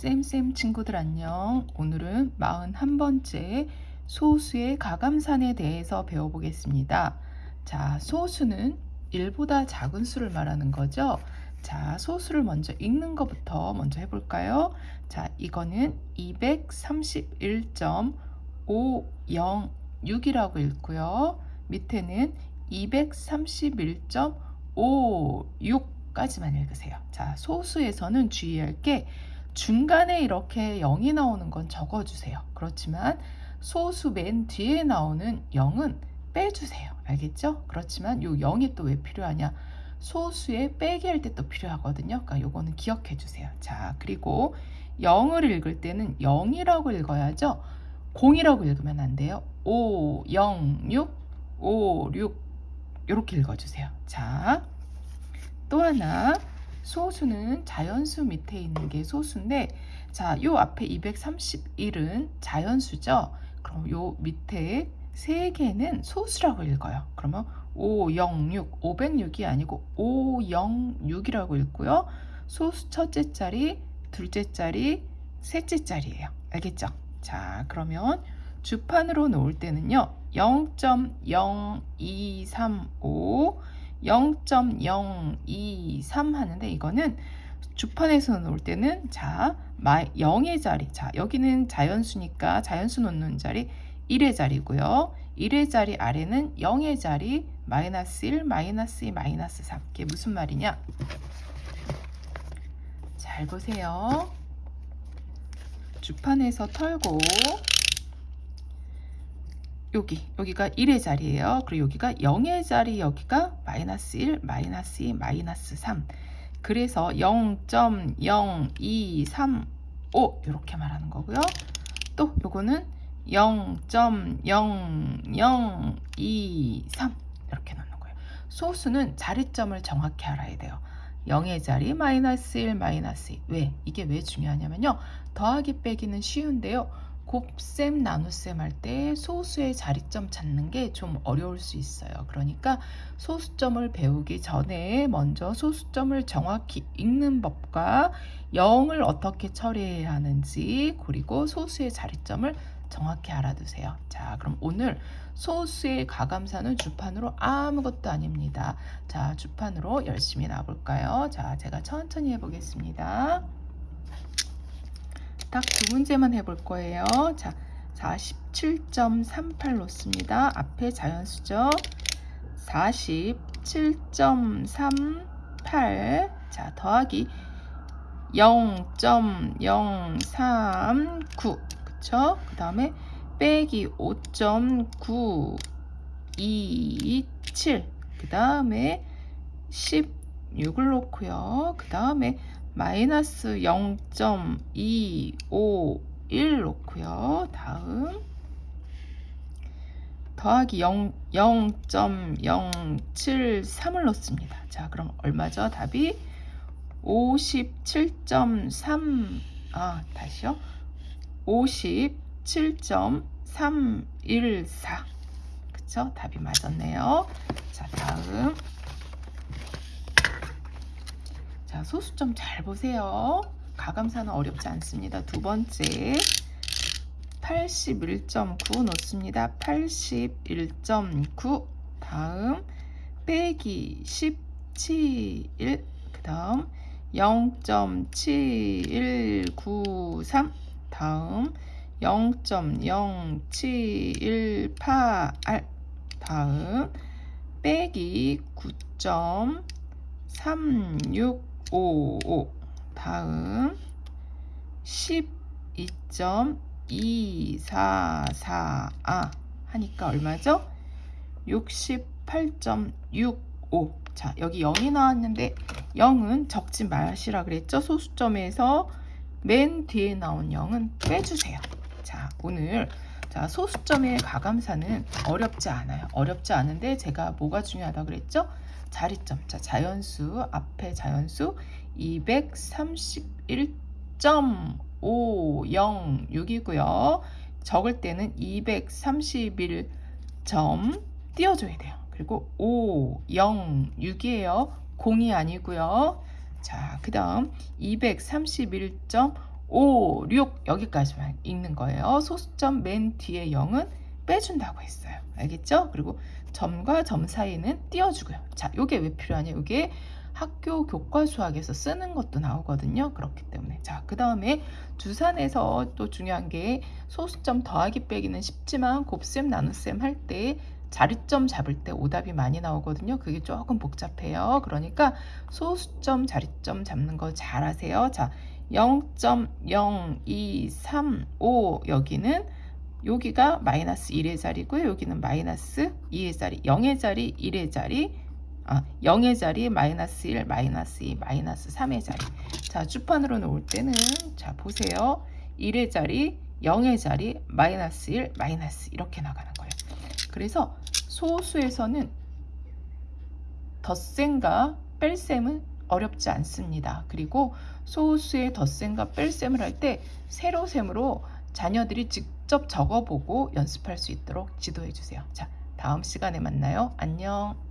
쌤쌤 친구들 안녕. 오늘은 41번째 소수의 가감산에 대해서 배워보겠습니다. 자, 소수는 1보다 작은 수를 말하는 거죠. 자, 소수를 먼저 읽는 것부터 먼저 해볼까요? 자, 이거는 231.506이라고 읽고요. 밑에는 231.56까지만 읽으세요. 자, 소수에서는 주의할 게 중간에 이렇게 0이 나오는 건 적어주세요. 그렇지만 소수 맨 뒤에 나오는 0은 빼주세요. 알겠죠? 그렇지만 요 0이 또 왜 필요하냐? 소수에 빼기 할 때 또 필요하거든요. 그러니까 요거는 기억해 주세요. 자, 그리고 0을 읽을 때는 0이라고 읽어야죠. 0이라고 읽으면 안 돼요. 5, 0, 6, 5, 6 이렇게 읽어주세요. 자, 또 하나 소수는 자연수 밑에 있는 게 소수인데 자, 요 앞에 231은 자연수죠. 그럼 요 밑에 세 개는 소수라고 읽어요. 그러면 506, 506이 아니고 506이라고 읽고요. 소수 첫째 자리, 둘째 자리, 셋째 자리예요. 알겠죠? 자, 그러면 주판으로 놓을 때는요. 0.0235 0.023 하는데 이거는 주판에서 놓을 때는 자 0의 자리. 자 여기는 자연수니까 자연수 놓는 자리 1의 자리고요. 1의 자리 아래는 0의 자리 마이너스 1 마이너스 2 마이너스 3 이게 무슨 말이냐? 잘 보세요. 주판에서 털고 여기 여기가 1의 자리예요. 그리고 여기가 0의 자리 여기가 마이너스 1, 마이너스 2, 마이너스 3 그래서 0.0235 이렇게 말하는 거고요. 또 요거는 0.0023 이렇게 넣는 거예요. 소수는 자리점을 정확히 알아야 돼요. 0의 자리 마이너스 1 마이너스 2 왜? 이게 왜 중요하냐면요. 더하기 빼기는 쉬운데요. 곱셈 나눗셈 할 때 소수의 자리점 찾는 게 좀 어려울 수 있어요. 그러니까 소수점을 배우기 전에 먼저 소수점을 정확히 읽는 법과 0을 어떻게 처리해야 하는지 그리고 소수의 자리점을 정확히 알아두세요. 자, 그럼 오늘 소수의 가감사는 주판으로 아무것도 아닙니다. 자, 주판으로 열심히 나볼까요? 자, 제가 천천히 해보겠습니다. 딱 두 문제만 해볼 거예요. 자, 47.38 놓습니다. 앞에 자연수죠. 47.38 자, 더하기 0.039 그쵸? 그 다음에 빼기 5.927그 다음에 16을 놓고요. 그 다음에 마이너스 0.251 놓고요. 다음 더하기 0, 0.073을 넣습니다. 자, 그럼 얼마죠? 답이 57.3, 아, 다시요. 57.314. 그쵸? 답이 맞았네요. 자, 다음. 자, 소수점 잘 보세요. 가감사는 어렵지 않습니다. 두 번째 81.9 놓습니다. 81.9 다음 빼기 17 그 다음 0.7193 다음 0.0718 다음 빼기 9.36 55 다음 12.244 아 하니까 얼마죠? 68.65 자 여기 0이 나왔는데 0은 적지 마시라 그랬죠? 소수점에서 맨 뒤에 나온 0은 빼주세요. 자 오늘 자 소수점의 가감사는 어렵지 않아요. 어렵지 않은데 제가 뭐가 중요하다 그랬죠? 자리점. 자, 자연수 앞에 자연수 231.506이고요. 적을 때는 231점 띄워줘야 돼요. 그리고 506이에요. 0이 아니고요. 자, 그 다음 231.5 5, 6 여기까지만 읽는 거예요. 소수점 맨 뒤에 0은 빼준다고 했어요. 알겠죠? 그리고 점과 점 사이는 띄워주고요. 자, 요게 왜 필요하냐? 요게 학교 교과 수학에서 쓰는 것도 나오거든요. 그렇기 때문에. 자, 그 다음에 주산에서 또 중요한 게 소수점 더하기 빼기는 쉽지만 곱셈 나눗셈 할 때 자리점 잡을 때 오답이 많이 나오거든요. 그게 조금 복잡해요. 그러니까 소수점 자리점 잡는 거 잘하세요. 자, 0.0235 여기는 여기가 마이너스 1의 자리고요. 여기는 마이너스 2의 자리, 0의 자리, 1의 자리, 아, 0의 자리, 마이너스 1, 마이너스 2, 마이너스 3의 자리. 자, 주판으로 놓을 때는 자, 보세요. 1의 자리, 0의 자리, 마이너스 1, 마이너스 이렇게 나가는 거예요. 그래서 소수에서는 덧셈과 뺄셈은 어렵지 않습니다. 그리고 소수의 덧셈과 뺄셈을 할 때 세로셈으로 자녀들이 직접 적어보고 연습할 수 있도록 지도해 주세요. 자, 다음 시간에 만나요. 안녕.